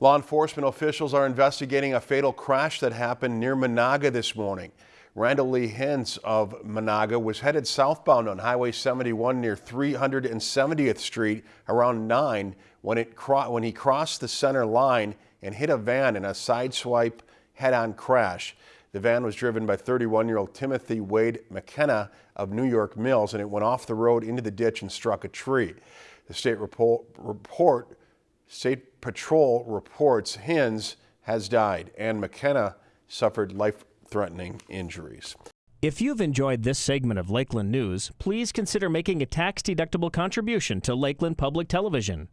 Law enforcement officials are investigating a fatal crash that happened near Menahga this morning. Randall Lee Hens of Menahga was headed southbound on Highway 71 near 370th Street around 9 when, it when he crossed the center line and hit a van in a sideswipe head-on crash. The van was driven by 31-year-old Timothy Wade McKenna of New York Mills and it went off the road into the ditch and struck a tree. The state report State Patrol reports Hens has died and McKenna suffered life-threatening injuries. If you've enjoyed this segment of Lakeland News, please consider making a tax-deductible contribution to Lakeland Public Television.